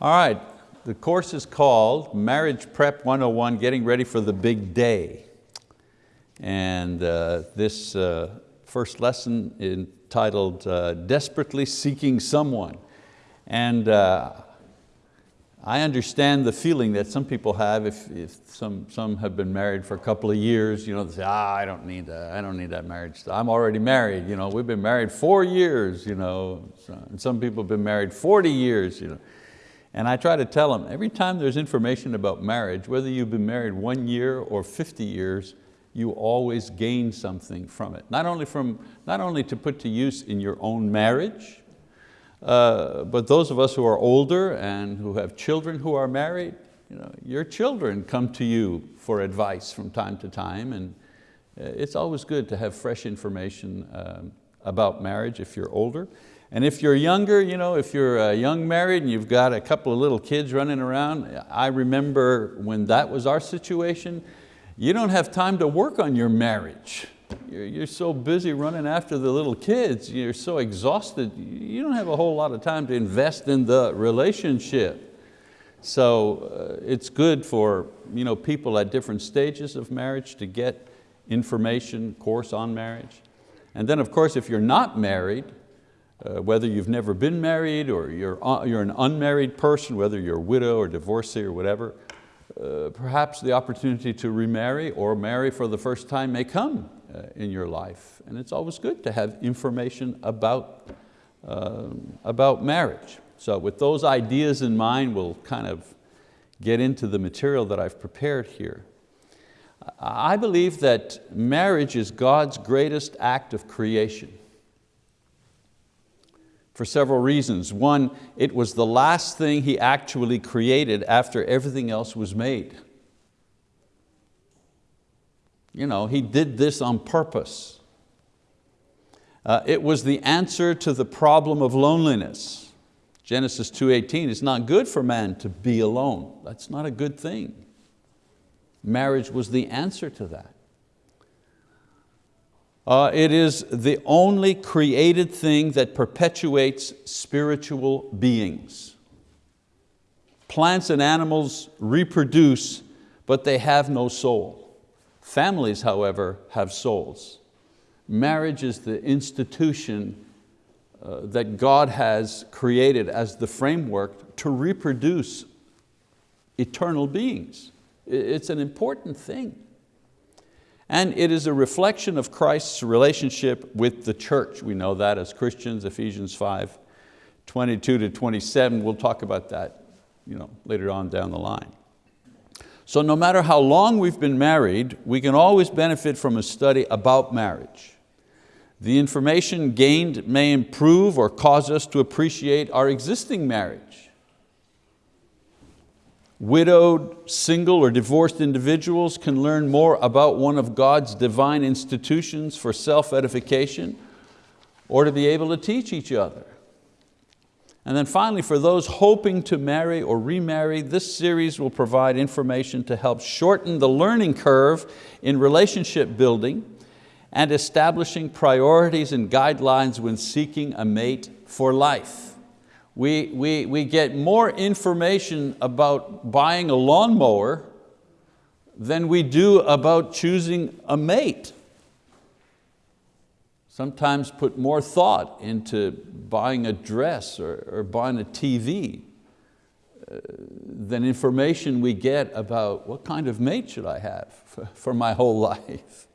All right, the course is called Marriage Prep 101, Getting Ready for the Big Day. And uh, this uh, first lesson entitled uh, Desperately Seeking Someone. And uh, I understand the feeling that some people have if, if some, some have been married for a couple of years, you know, they say, ah, I don't need that, I don't need that marriage. I'm already married, you know, we've been married four years, you know, and some people have been married 40 years. You know. And I try to tell them, every time there's information about marriage, whether you've been married one year or 50 years, you always gain something from it. Not only, from, not only to put to use in your own marriage, uh, but those of us who are older and who have children who are married, you know, your children come to you for advice from time to time and uh, it's always good to have fresh information um, about marriage if you're older. And if you're younger, you know, if you're uh, young married and you've got a couple of little kids running around, I remember when that was our situation, you don't have time to work on your marriage. You're, you're so busy running after the little kids, you're so exhausted, you don't have a whole lot of time to invest in the relationship. So uh, it's good for you know, people at different stages of marriage to get information, course on marriage. And then of course, if you're not married, uh, whether you've never been married or you're, uh, you're an unmarried person, whether you're a widow or divorcee or whatever, uh, perhaps the opportunity to remarry or marry for the first time may come uh, in your life. And it's always good to have information about, um, about marriage. So with those ideas in mind, we'll kind of get into the material that I've prepared here. I believe that marriage is God's greatest act of creation for several reasons. One, it was the last thing he actually created after everything else was made. You know, he did this on purpose. Uh, it was the answer to the problem of loneliness. Genesis 2.18, it's not good for man to be alone. That's not a good thing. Marriage was the answer to that. Uh, it is the only created thing that perpetuates spiritual beings. Plants and animals reproduce, but they have no soul. Families, however, have souls. Marriage is the institution uh, that God has created as the framework to reproduce eternal beings. It's an important thing. And it is a reflection of Christ's relationship with the church. We know that as Christians, Ephesians 5, 22 to 27. We'll talk about that you know, later on down the line. So no matter how long we've been married, we can always benefit from a study about marriage. The information gained may improve or cause us to appreciate our existing marriage widowed, single, or divorced individuals can learn more about one of God's divine institutions for self-edification or to be able to teach each other. And then finally, for those hoping to marry or remarry, this series will provide information to help shorten the learning curve in relationship building and establishing priorities and guidelines when seeking a mate for life we, we, we get more information about buying a lawnmower than we do about choosing a mate. Sometimes put more thought into buying a dress or, or buying a TV uh, than information we get about what kind of mate should I have for, for my whole life.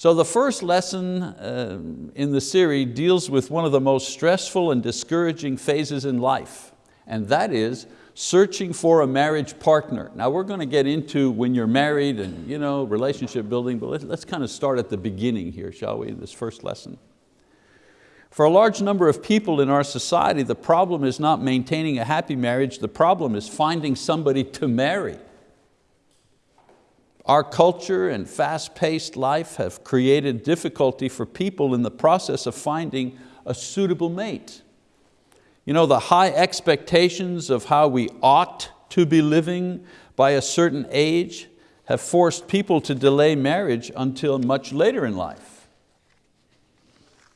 So the first lesson uh, in the series deals with one of the most stressful and discouraging phases in life, and that is searching for a marriage partner. Now we're going to get into when you're married and you know, relationship building, but let's, let's kind of start at the beginning here, shall we, in this first lesson. For a large number of people in our society, the problem is not maintaining a happy marriage, the problem is finding somebody to marry. Our culture and fast-paced life have created difficulty for people in the process of finding a suitable mate. You know, the high expectations of how we ought to be living by a certain age have forced people to delay marriage until much later in life.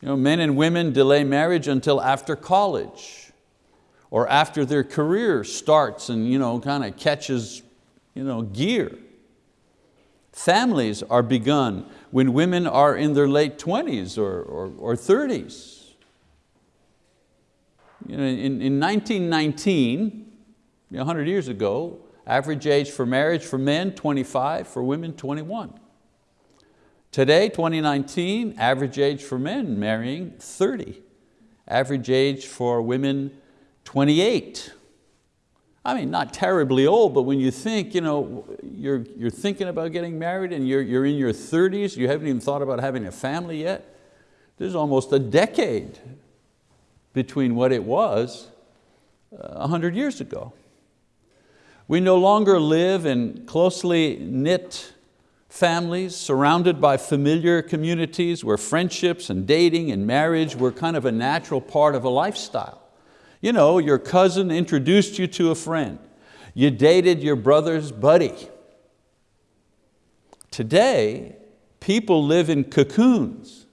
You know, men and women delay marriage until after college or after their career starts and you know, kind of catches you know, gear. Families are begun when women are in their late 20s or, or, or 30s. You know, in, in 1919, 100 years ago, average age for marriage for men, 25, for women, 21. Today, 2019, average age for men marrying, 30. Average age for women, 28. I mean, not terribly old, but when you think, you know, you're, you're thinking about getting married and you're, you're in your 30s, you haven't even thought about having a family yet, there's almost a decade between what it was uh, 100 years ago. We no longer live in closely knit families surrounded by familiar communities where friendships and dating and marriage were kind of a natural part of a lifestyle. You know, your cousin introduced you to a friend. You dated your brother's buddy. Today, people live in cocoons.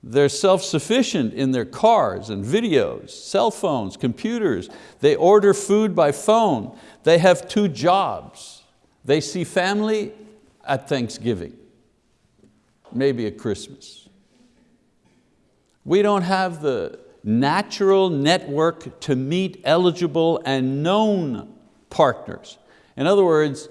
They're self-sufficient in their cars and videos, cell phones, computers. They order food by phone. They have two jobs. They see family at Thanksgiving, maybe at Christmas. We don't have the, natural network to meet eligible and known partners. In other words,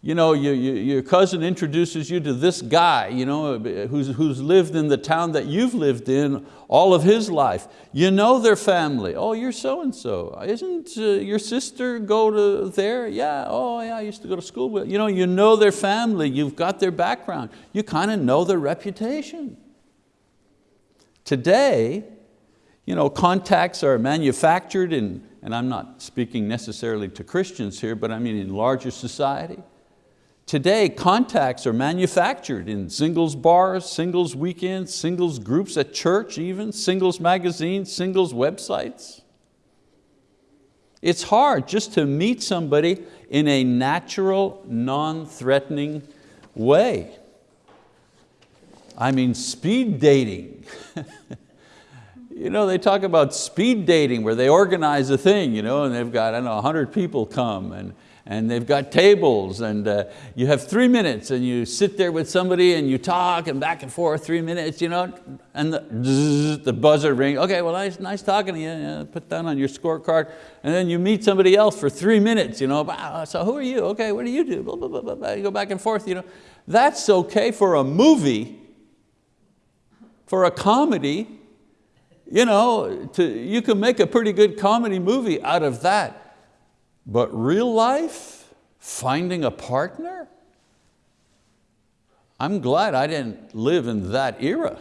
you know, you, you, your cousin introduces you to this guy you know, who's, who's lived in the town that you've lived in all of his life. You know their family. Oh, you're so-and-so. Isn't uh, your sister go to there? Yeah, oh yeah, I used to go to school with. You know, you know their family, you've got their background. You kind of know their reputation. Today, you know, contacts are manufactured in, and I'm not speaking necessarily to Christians here, but I mean in larger society. Today, contacts are manufactured in singles bars, singles weekends, singles groups at church even, singles magazines, singles websites. It's hard just to meet somebody in a natural, non-threatening way. I mean, speed dating. you know, they talk about speed dating where they organize a thing you know, and they've got, I don't know, 100 people come and, and they've got tables and uh, you have three minutes and you sit there with somebody and you talk and back and forth three minutes, you know, and the, the buzzer ring, okay, well, nice, nice talking to you, you put that on your scorecard, and then you meet somebody else for three minutes, you know, so who are you? Okay, what do you do? Blah, blah, blah, blah. You go back and forth, you know. That's okay for a movie, for a comedy, you know, to, you can make a pretty good comedy movie out of that. But real life, finding a partner? I'm glad I didn't live in that era.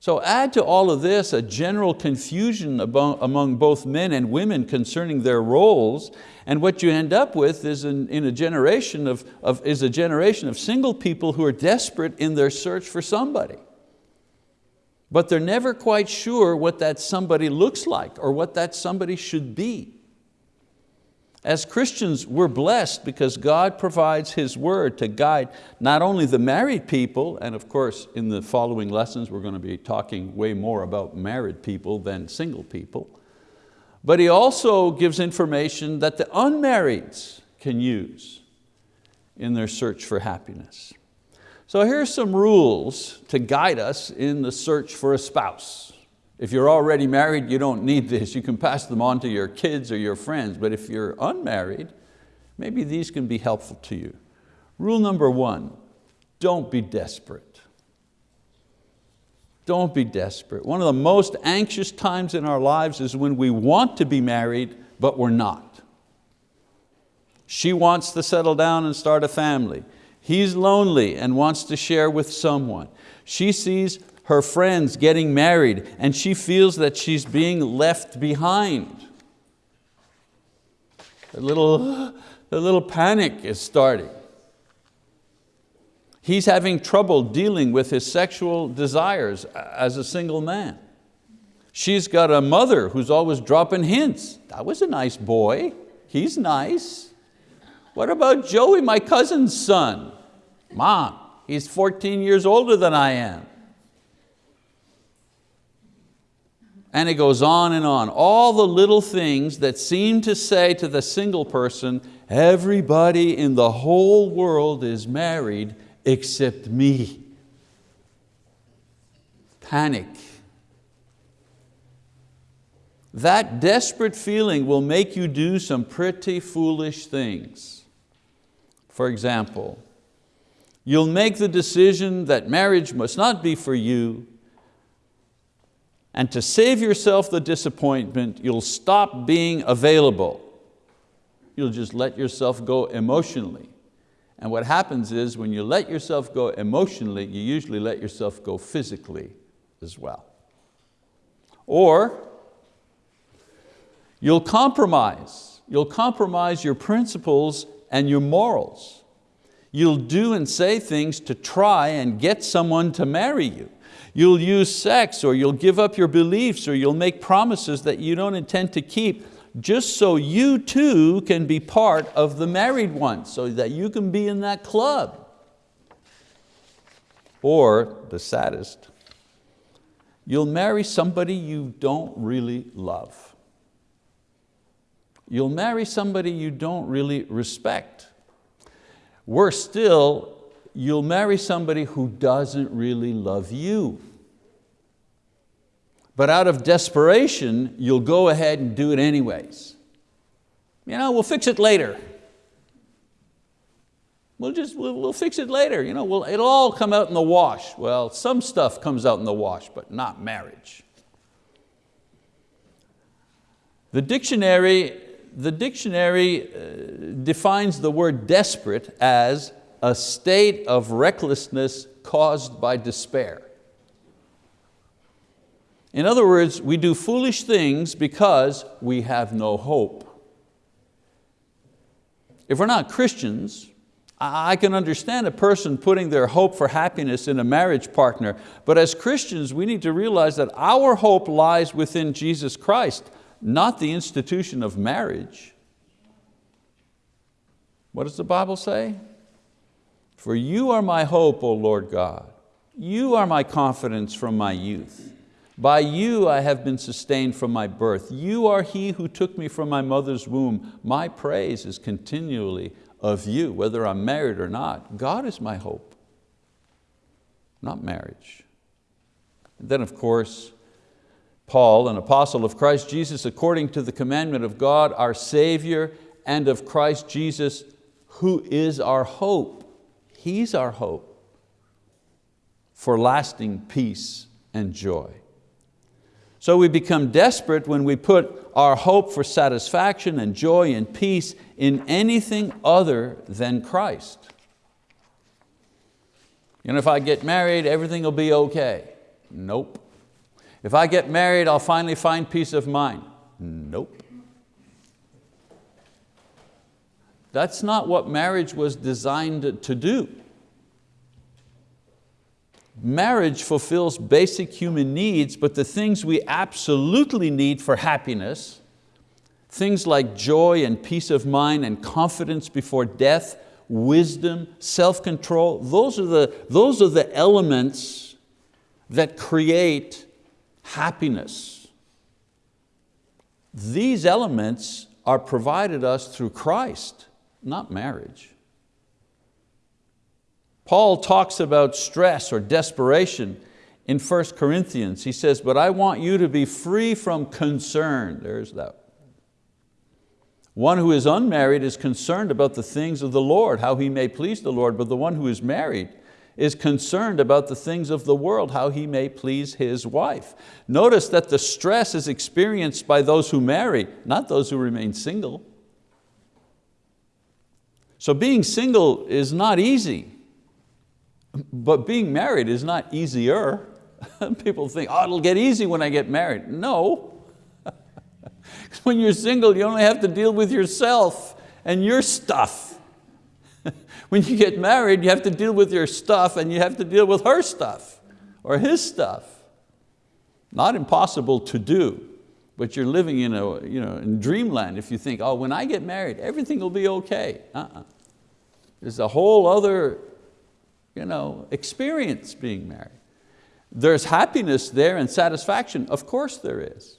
So add to all of this a general confusion among both men and women concerning their roles, and what you end up with is in, in a generation of, of, is a generation of single people who are desperate in their search for somebody but they're never quite sure what that somebody looks like or what that somebody should be. As Christians, we're blessed because God provides His word to guide not only the married people, and of course in the following lessons we're going to be talking way more about married people than single people, but He also gives information that the unmarrieds can use in their search for happiness. So here's some rules to guide us in the search for a spouse. If you're already married, you don't need this. You can pass them on to your kids or your friends, but if you're unmarried, maybe these can be helpful to you. Rule number one, don't be desperate. Don't be desperate. One of the most anxious times in our lives is when we want to be married, but we're not. She wants to settle down and start a family. He's lonely and wants to share with someone. She sees her friends getting married and she feels that she's being left behind. A little, a little panic is starting. He's having trouble dealing with his sexual desires as a single man. She's got a mother who's always dropping hints. That was a nice boy, he's nice. What about Joey, my cousin's son? Mom, he's 14 years older than I am. And it goes on and on. All the little things that seem to say to the single person, everybody in the whole world is married except me. Panic. That desperate feeling will make you do some pretty foolish things. For example, you'll make the decision that marriage must not be for you and to save yourself the disappointment, you'll stop being available. You'll just let yourself go emotionally. And what happens is when you let yourself go emotionally, you usually let yourself go physically as well. Or you'll compromise. You'll compromise your principles and your morals. You'll do and say things to try and get someone to marry you. You'll use sex or you'll give up your beliefs or you'll make promises that you don't intend to keep just so you too can be part of the married ones, so that you can be in that club. Or the saddest, you'll marry somebody you don't really love. You'll marry somebody you don't really respect. Worse still, you'll marry somebody who doesn't really love you. But out of desperation, you'll go ahead and do it anyways. You know, we'll fix it later. We'll just, we'll, we'll fix it later. You know, we'll, it'll all come out in the wash. Well, some stuff comes out in the wash, but not marriage. The dictionary, the dictionary uh, defines the word desperate as a state of recklessness caused by despair. In other words, we do foolish things because we have no hope. If we're not Christians, I can understand a person putting their hope for happiness in a marriage partner, but as Christians we need to realize that our hope lies within Jesus Christ, not the institution of marriage. What does the Bible say? For you are my hope, O Lord God. You are my confidence from my youth. By you I have been sustained from my birth. You are he who took me from my mother's womb. My praise is continually of you, whether I'm married or not. God is my hope, not marriage. And then of course, Paul, an apostle of Christ Jesus, according to the commandment of God, our Savior, and of Christ Jesus, who is our hope. He's our hope for lasting peace and joy. So we become desperate when we put our hope for satisfaction and joy and peace in anything other than Christ. You know, if I get married, everything will be okay. Nope. If I get married, I'll finally find peace of mind. Nope. That's not what marriage was designed to do. Marriage fulfills basic human needs, but the things we absolutely need for happiness, things like joy and peace of mind and confidence before death, wisdom, self-control, those, are the, those are the elements that create happiness. These elements are provided us through Christ, not marriage. Paul talks about stress or desperation in 1 Corinthians. He says, but I want you to be free from concern. There's that. One who is unmarried is concerned about the things of the Lord, how he may please the Lord, but the one who is married is concerned about the things of the world, how he may please his wife. Notice that the stress is experienced by those who marry, not those who remain single. So being single is not easy. But being married is not easier. People think, oh, it'll get easy when I get married. No. when you're single, you only have to deal with yourself and your stuff. When you get married, you have to deal with your stuff and you have to deal with her stuff or his stuff. Not impossible to do, but you're living in, a, you know, in dreamland if you think, oh, when I get married, everything will be okay. Uh -uh. There's a whole other you know, experience being married. There's happiness there and satisfaction, of course there is.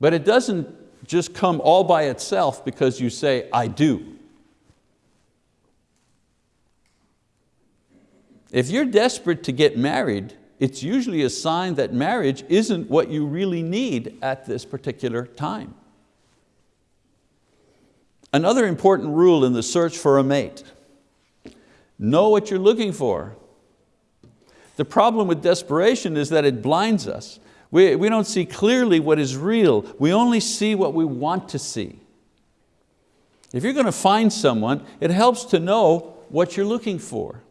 But it doesn't just come all by itself because you say, I do. If you're desperate to get married, it's usually a sign that marriage isn't what you really need at this particular time. Another important rule in the search for a mate, know what you're looking for. The problem with desperation is that it blinds us. We, we don't see clearly what is real, we only see what we want to see. If you're going to find someone, it helps to know what you're looking for.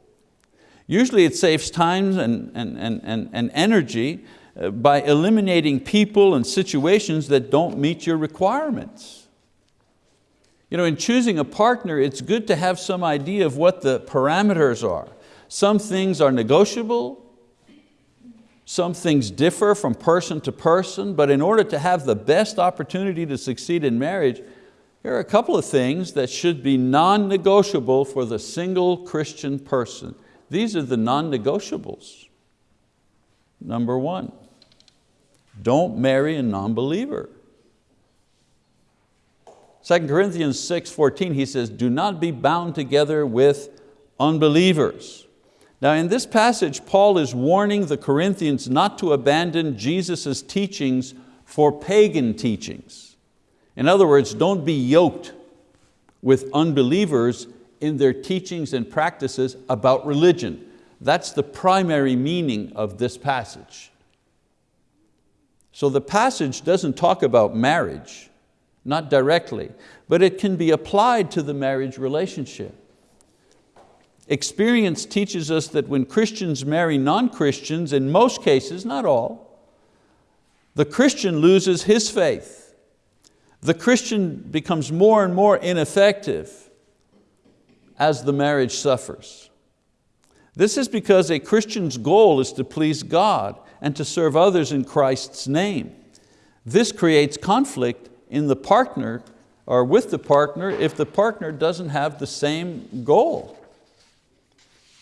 Usually it saves time and, and, and, and, energy uh, by eliminating people and situations that don't meet your requirements. You know, in choosing a partner, it's good to have some idea of what the parameters are. Some things are negotiable, some things differ from person to person, but in order to have the best opportunity to succeed in marriage, here are a couple of things that should be non-negotiable for the single Christian person. These are the non-negotiables. Number one, don't marry a non-believer. 2 Corinthians 6, 14, he says, do not be bound together with unbelievers. Now in this passage, Paul is warning the Corinthians not to abandon Jesus' teachings for pagan teachings. In other words, don't be yoked with unbelievers in their teachings and practices about religion. That's the primary meaning of this passage. So the passage doesn't talk about marriage, not directly, but it can be applied to the marriage relationship. Experience teaches us that when Christians marry non-Christians, in most cases, not all, the Christian loses his faith. The Christian becomes more and more ineffective as the marriage suffers. This is because a Christian's goal is to please God and to serve others in Christ's name. This creates conflict in the partner or with the partner if the partner doesn't have the same goal.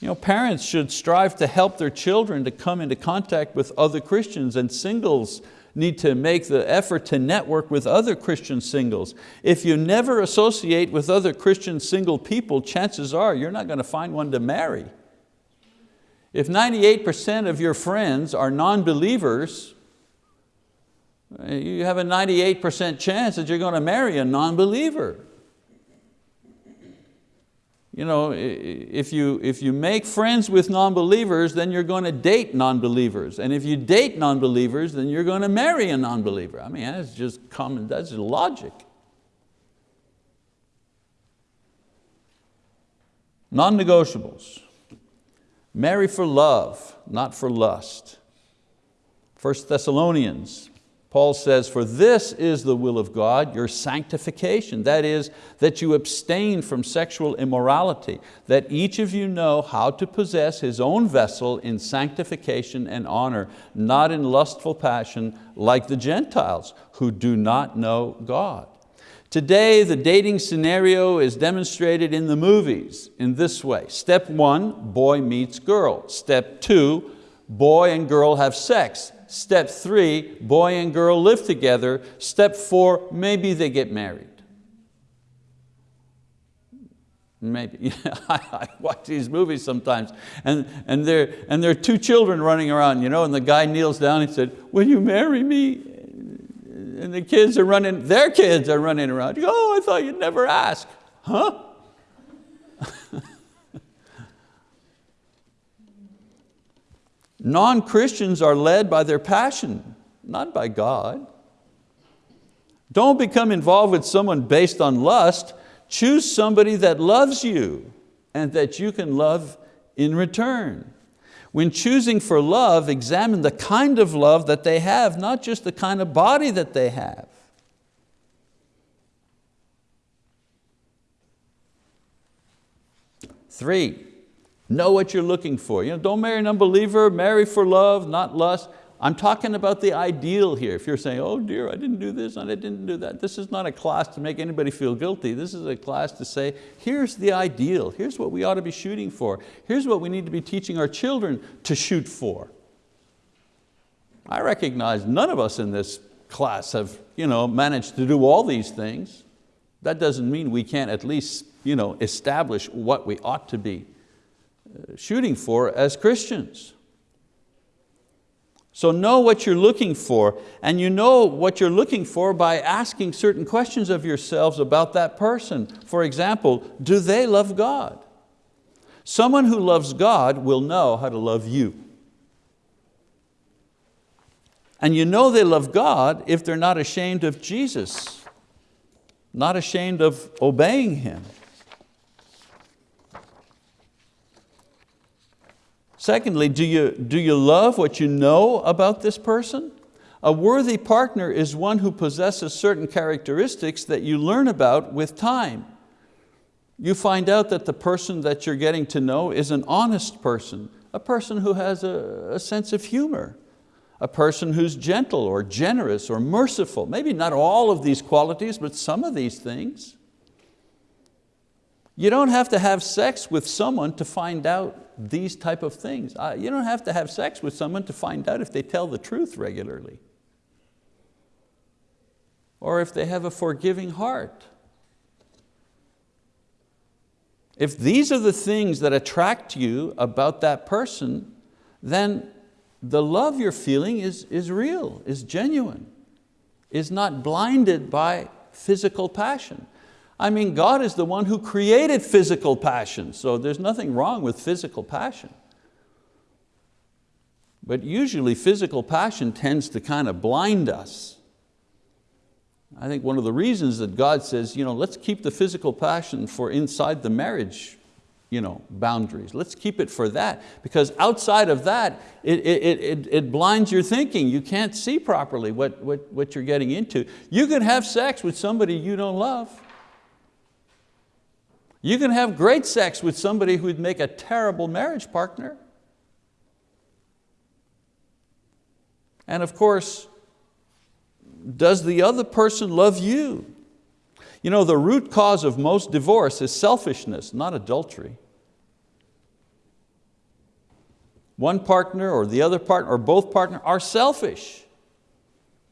You know, parents should strive to help their children to come into contact with other Christians and singles need to make the effort to network with other Christian singles. If you never associate with other Christian single people, chances are you're not going to find one to marry. If 98% of your friends are non-believers, eh, you have a 98% chance that you're going to marry a non-believer you know, if you, if you make friends with non-believers, then you're going to date non-believers. And if you date non-believers, then you're going to marry a non-believer. I mean, that's just common, that's logic. Non-negotiables. Marry for love, not for lust. 1 Thessalonians Paul says, for this is the will of God, your sanctification. That is, that you abstain from sexual immorality, that each of you know how to possess his own vessel in sanctification and honor, not in lustful passion like the Gentiles who do not know God. Today, the dating scenario is demonstrated in the movies in this way. Step one, boy meets girl. Step two, boy and girl have sex. Step three, boy and girl live together. Step four, maybe they get married. Maybe, I watch these movies sometimes and, and, there, and there are two children running around, you know, and the guy kneels down and said, will you marry me? And the kids are running, their kids are running around. Oh, I thought you'd never ask. Huh? Non-Christians are led by their passion, not by God. Don't become involved with someone based on lust. Choose somebody that loves you and that you can love in return. When choosing for love, examine the kind of love that they have, not just the kind of body that they have. Three, Know what you're looking for. You know, don't marry an unbeliever, marry for love, not lust. I'm talking about the ideal here. If you're saying, oh dear, I didn't do this and I didn't do that. This is not a class to make anybody feel guilty. This is a class to say, here's the ideal. Here's what we ought to be shooting for. Here's what we need to be teaching our children to shoot for. I recognize none of us in this class have you know, managed to do all these things. That doesn't mean we can't at least you know, establish what we ought to be shooting for as Christians. So know what you're looking for, and you know what you're looking for by asking certain questions of yourselves about that person. For example, do they love God? Someone who loves God will know how to love you. And you know they love God if they're not ashamed of Jesus, not ashamed of obeying Him. Secondly, do you, do you love what you know about this person? A worthy partner is one who possesses certain characteristics that you learn about with time. You find out that the person that you're getting to know is an honest person, a person who has a, a sense of humor, a person who's gentle or generous or merciful. Maybe not all of these qualities, but some of these things. You don't have to have sex with someone to find out these type of things. Uh, you don't have to have sex with someone to find out if they tell the truth regularly or if they have a forgiving heart. If these are the things that attract you about that person, then the love you're feeling is, is real, is genuine, is not blinded by physical passion. I mean, God is the one who created physical passion, so there's nothing wrong with physical passion. But usually physical passion tends to kind of blind us. I think one of the reasons that God says, you know, let's keep the physical passion for inside the marriage you know, boundaries. Let's keep it for that because outside of that, it, it, it, it blinds your thinking. You can't see properly what, what, what you're getting into. You can have sex with somebody you don't love. You can have great sex with somebody who would make a terrible marriage partner. And of course, does the other person love you? You know, the root cause of most divorce is selfishness, not adultery. One partner or the other partner or both partner are selfish.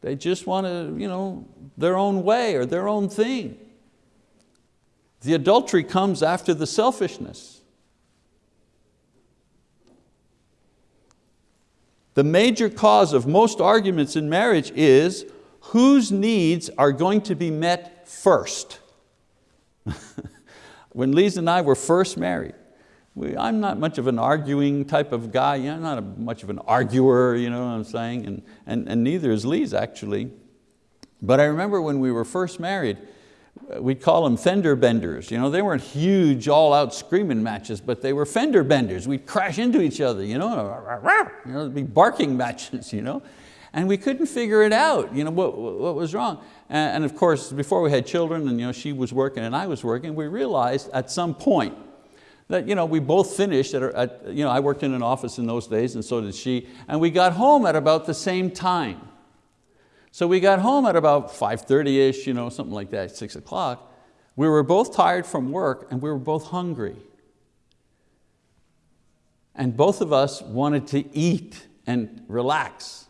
They just want to, you know, their own way or their own thing. The adultery comes after the selfishness. The major cause of most arguments in marriage is whose needs are going to be met first. when Lise and I were first married, we, I'm not much of an arguing type of guy, you know, I'm not a, much of an arguer, you know what I'm saying, and, and, and neither is Lise actually. But I remember when we were first married, we'd call them fender benders. You know, they weren't huge all out screaming matches, but they were fender benders. We'd crash into each other, you know, you know be barking matches. You know? And we couldn't figure it out, you know, what, what was wrong. And, and of course, before we had children and you know, she was working and I was working, we realized at some point that you know, we both finished, at, at, you know, I worked in an office in those days and so did she, and we got home at about the same time. So we got home at about 5.30ish, you know, something like that, six o'clock. We were both tired from work and we were both hungry. And both of us wanted to eat and relax.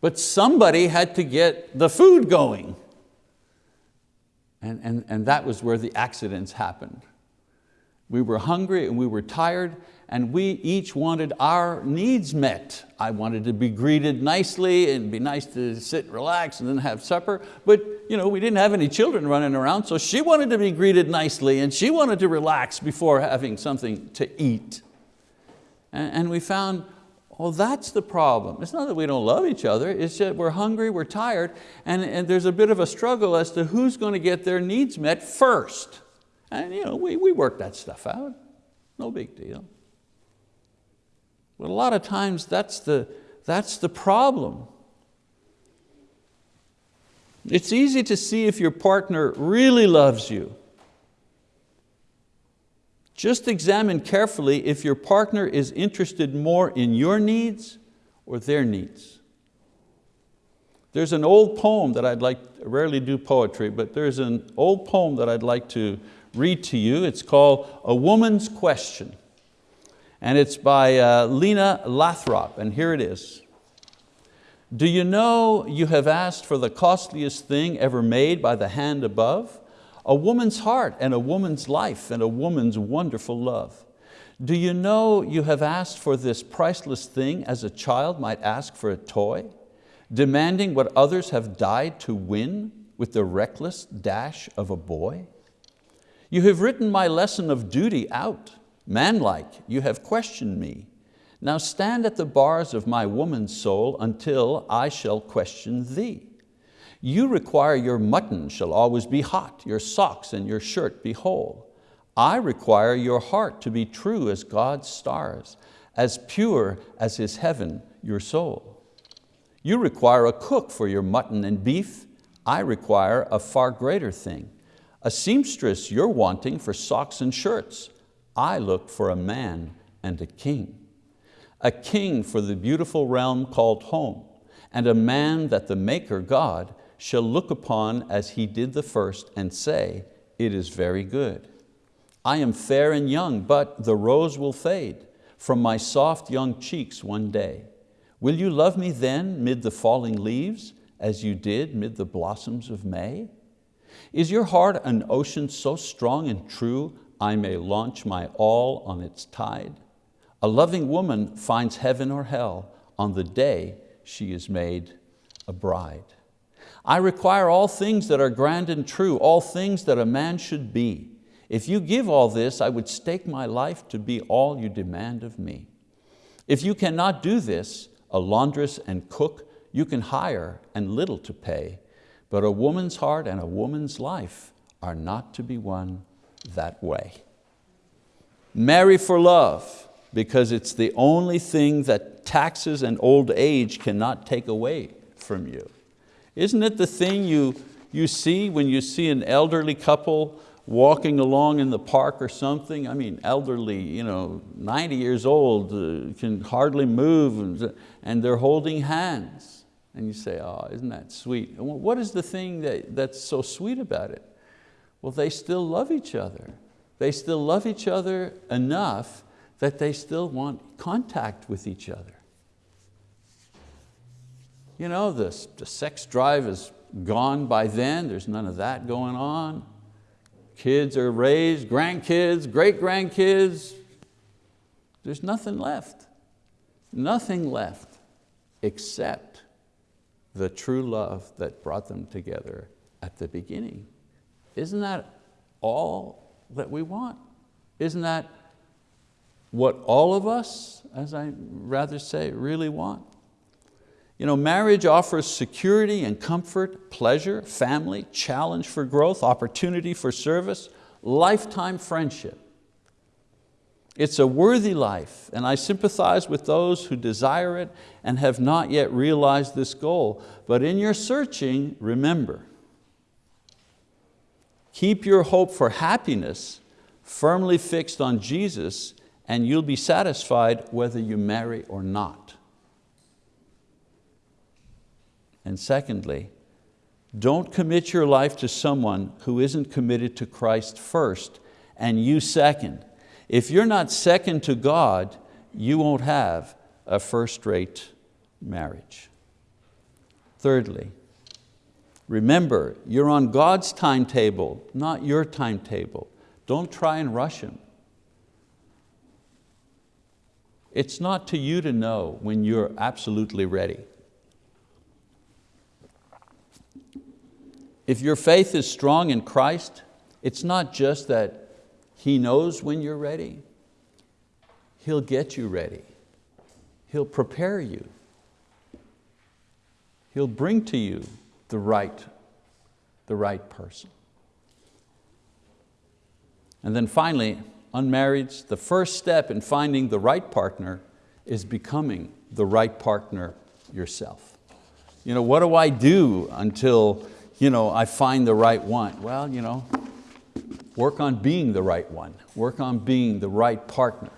But somebody had to get the food going. And, and, and that was where the accidents happened. We were hungry and we were tired and we each wanted our needs met. I wanted to be greeted nicely and be nice to sit and relax and then have supper, but you know, we didn't have any children running around, so she wanted to be greeted nicely and she wanted to relax before having something to eat. And, and we found, well, that's the problem. It's not that we don't love each other, it's that we're hungry, we're tired, and, and there's a bit of a struggle as to who's going to get their needs met first. And you know, we, we work that stuff out, no big deal. But a lot of times that's the, that's the problem. It's easy to see if your partner really loves you. Just examine carefully if your partner is interested more in your needs or their needs. There's an old poem that I'd like, I rarely do poetry, but there's an old poem that I'd like to read to you. It's called A Woman's Question. And it's by uh, Lena Lathrop, and here it is. Do you know you have asked for the costliest thing ever made by the hand above? A woman's heart and a woman's life and a woman's wonderful love. Do you know you have asked for this priceless thing as a child might ask for a toy? Demanding what others have died to win with the reckless dash of a boy? You have written my lesson of duty out. Manlike, you have questioned me. Now stand at the bars of my woman's soul until I shall question thee. You require your mutton shall always be hot, your socks and your shirt be whole. I require your heart to be true as God's stars, as pure as His heaven, your soul. You require a cook for your mutton and beef. I require a far greater thing. A seamstress you're wanting for socks and shirts. I look for a man and a king. A king for the beautiful realm called home, and a man that the Maker God shall look upon as he did the first and say, it is very good. I am fair and young, but the rose will fade from my soft young cheeks one day. Will you love me then mid the falling leaves as you did mid the blossoms of May? Is your heart an ocean so strong and true I may launch my all on its tide? A loving woman finds heaven or hell on the day she is made a bride. I require all things that are grand and true, all things that a man should be. If you give all this, I would stake my life to be all you demand of me. If you cannot do this, a laundress and cook you can hire and little to pay, but a woman's heart and a woman's life are not to be won that way. Marry for love, because it's the only thing that taxes and old age cannot take away from you. Isn't it the thing you, you see when you see an elderly couple walking along in the park or something? I mean, elderly, you know, 90 years old, uh, can hardly move, and, and they're holding hands. And you say, oh, isn't that sweet? what is the thing that, that's so sweet about it? Well, they still love each other. They still love each other enough that they still want contact with each other. You know, the, the sex drive is gone by then, there's none of that going on. Kids are raised, grandkids, great-grandkids, there's nothing left. Nothing left except the true love that brought them together at the beginning. Isn't that all that we want? Isn't that what all of us, as I rather say, really want? You know, marriage offers security and comfort, pleasure, family, challenge for growth, opportunity for service, lifetime friendship. It's a worthy life, and I sympathize with those who desire it and have not yet realized this goal. But in your searching, remember, keep your hope for happiness firmly fixed on Jesus and you'll be satisfied whether you marry or not. And secondly, don't commit your life to someone who isn't committed to Christ first and you second. If you're not second to God, you won't have a first-rate marriage. Thirdly, remember, you're on God's timetable, not your timetable. Don't try and rush Him. It's not to you to know when you're absolutely ready. If your faith is strong in Christ, it's not just that He knows when you're ready, He'll get you ready. He'll prepare you. He'll bring to you the right, the right person. And then finally, unmarried, the first step in finding the right partner is becoming the right partner yourself. You know, what do I do until you know, I find the right one. Well, you know, work on being the right one. Work on being the right partner.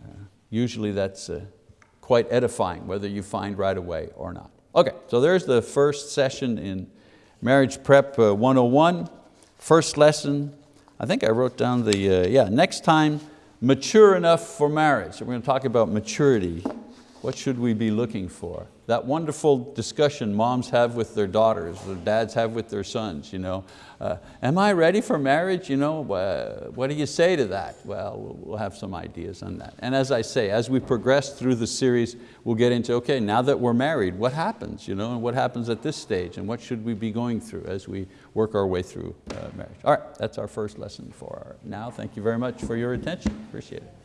Uh, usually that's uh, quite edifying, whether you find right away or not. Okay, so there's the first session in Marriage Prep uh, 101. First lesson, I think I wrote down the, uh, yeah, next time, mature enough for marriage. So we're going to talk about maturity. What should we be looking for? That wonderful discussion moms have with their daughters, or dads have with their sons. You know, uh, am I ready for marriage? You know, uh, what do you say to that? Well, we'll have some ideas on that. And as I say, as we progress through the series, we'll get into, okay, now that we're married, what happens? You know, and what happens at this stage? And what should we be going through as we work our way through uh, marriage? All right, that's our first lesson for now. Thank you very much for your attention. Appreciate it.